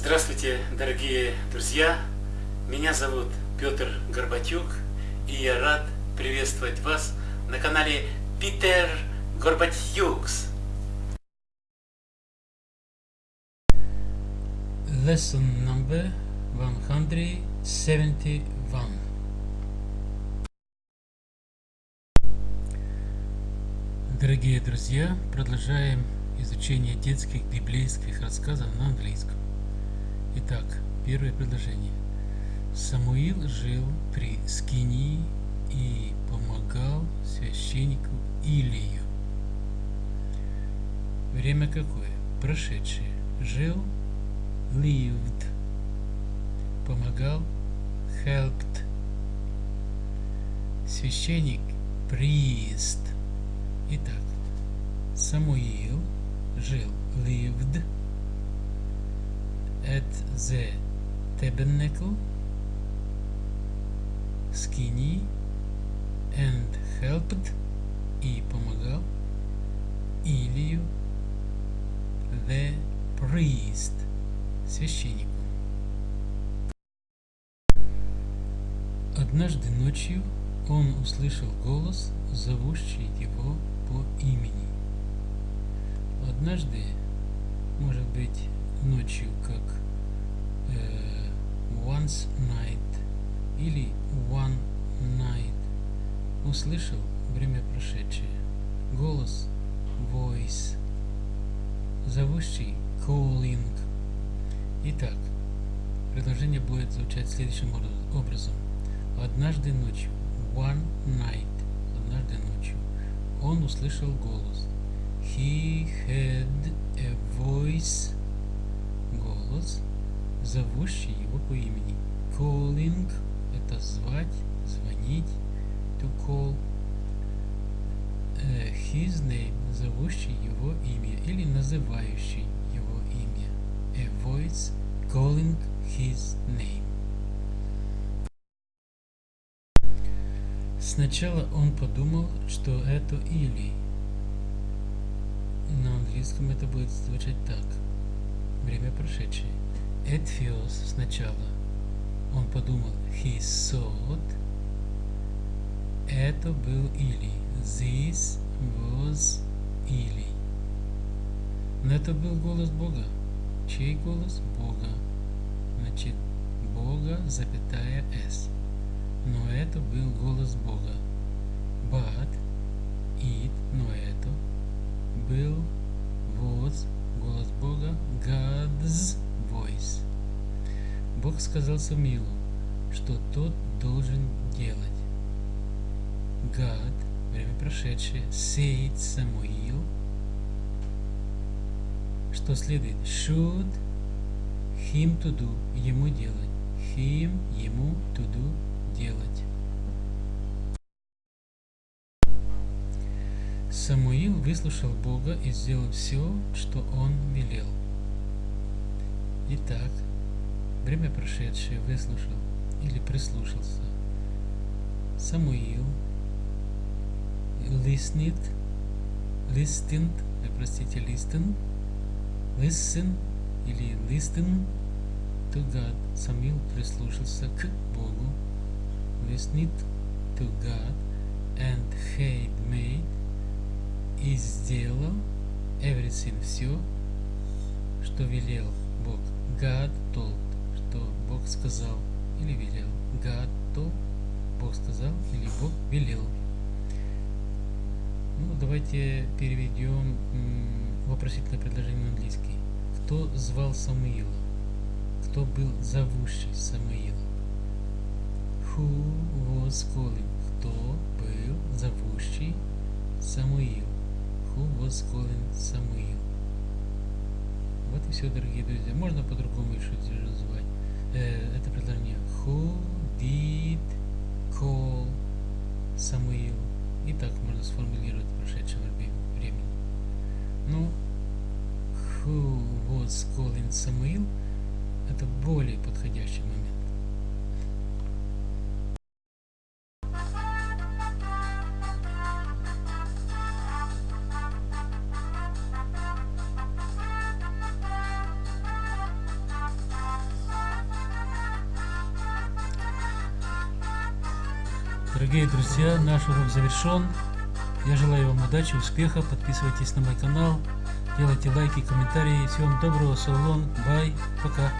Здравствуйте, дорогие друзья! Меня зовут Петр Горбатюк, и я рад приветствовать вас на канале Питер Горбатюкс. Lesson number 171 Дорогие друзья, продолжаем изучение детских библейских рассказов на английском. Итак, первое предложение. Самуил жил при Скинии и помогал священнику Илию. Время какое? Прошедшее. Жил lived. Помогал helped. Священник priest Итак, Самуил жил, lived at the tabernacle, skinny and helped и помогал Илью, the priest, священнику. Однажды ночью он услышал голос, зовущий его по имени. Однажды, может быть, ночью, как once night или one night, услышал время прошедшее, голос voice, зовущий calling. Итак, предложение будет звучать следующим образом. Однажды ночью, one night, однажды ночью, он услышал голос. He had a voice. Голос, зовущий его по имени. Calling – это звать, звонить. To call. Uh, his name – зовущий его имя или называющий его имя. A voice calling his name. Сначала он подумал, что это Или. На английском это будет звучать так. Время прошедшее. First, сначала, он подумал, he thought, это был Или. This was Или. Но это был голос Бога. Чей голос? Бога. Значит, Бога, запятая S но это был голос Бога. Сказал Самуилу, что тот должен делать. God, время прошедшее, said Самуил, что следует, should him to do, ему делать, him, ему to do, делать. Самуил выслушал Бога и сделал все, что он велел. Итак, время прошедшее выслушал или прислушался. Самуил listened, listened, э, простите, listen, listen или listen to God. Самуил прислушался к Богу listened to God and had made и сделал everything все, что велел Бог. God told, что Бог сказал или велел. God told, Бог сказал или Бог велел. Ну, давайте переведем вопросительное предложение на английский. Кто звал Самуила? Кто был зовущий Самуила? Who was calling? Кто был зовущий Самуил? Who was calling Самуил? Вот и все, дорогие друзья. Можно по-другому еще называть. Э, это предложение. Who did call Самуил? И так можно сформулировать в прошедшем времени. Ну, who was calling Самуил? Это более подходящий момент. Дорогие друзья, наш урок завершен. Я желаю вам удачи, успеха. Подписывайтесь на мой канал, делайте лайки, комментарии. Всего вам доброго, салон, бай, пока.